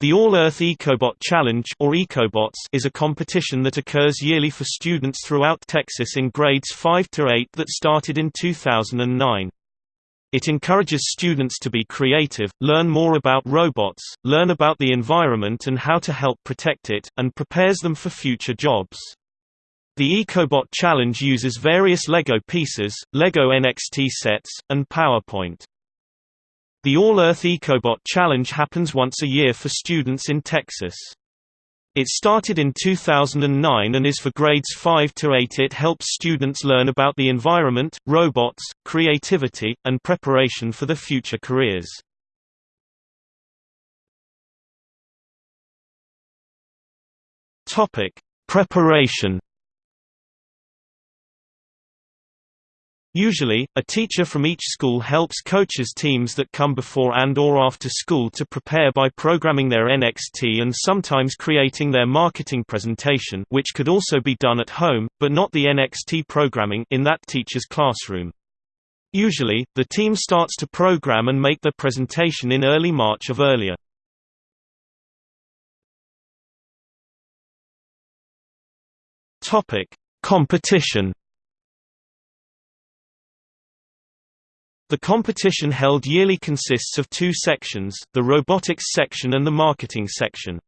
The All-Earth EcoBot Challenge or EcoBots is a competition that occurs yearly for students throughout Texas in grades 5 to 8 that started in 2009. It encourages students to be creative, learn more about robots, learn about the environment and how to help protect it, and prepares them for future jobs. The EcoBot Challenge uses various LEGO pieces, LEGO NXT sets, and PowerPoint. The All-Earth EcoBot Challenge happens once a year for students in Texas. It started in 2009 and is for grades 5 to 8. It helps students learn about the environment, robots, creativity, and preparation for the future careers. Topic: Preparation Usually, a teacher from each school helps coaches teams that come before and or after school to prepare by programming their NXT and sometimes creating their marketing presentation which could also be done at home, but not the NXT programming in that teacher's classroom. Usually, the team starts to program and make their presentation in early March of earlier. Competition The competition held yearly consists of two sections, the robotics section and the marketing section.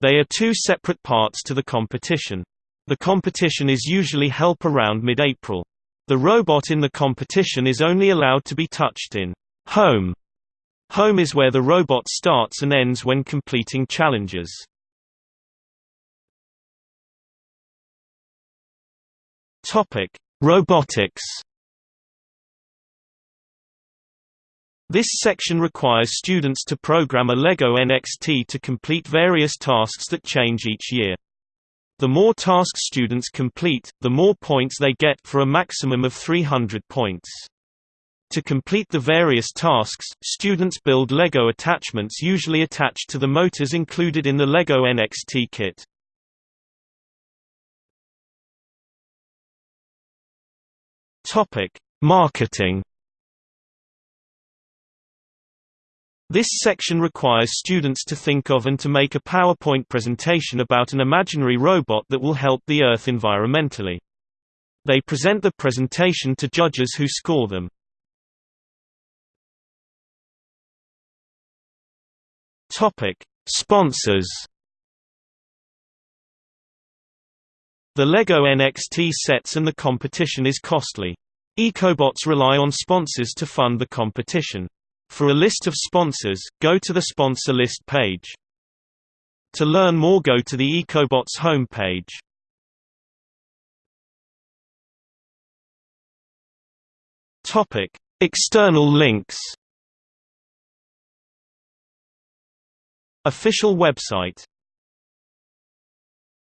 They are two separate parts to the competition. The competition is usually held around mid-April. The robot in the competition is only allowed to be touched in home. Home is where the robot starts and ends when completing challenges. Topic: Robotics This section requires students to program a LEGO NXT to complete various tasks that change each year. The more tasks students complete, the more points they get for a maximum of 300 points. To complete the various tasks, students build LEGO attachments usually attached to the motors included in the LEGO NXT kit. Marketing This section requires students to think of and to make a PowerPoint presentation about an imaginary robot that will help the Earth environmentally. They present the presentation to judges who score them. Topic: Sponsors. The LEGO NXT sets and the competition is costly. EcoBots rely on sponsors to fund the competition. For a list of sponsors, go to the sponsor list page. To learn more go to the EcoBots homepage. Topic: External links. Official website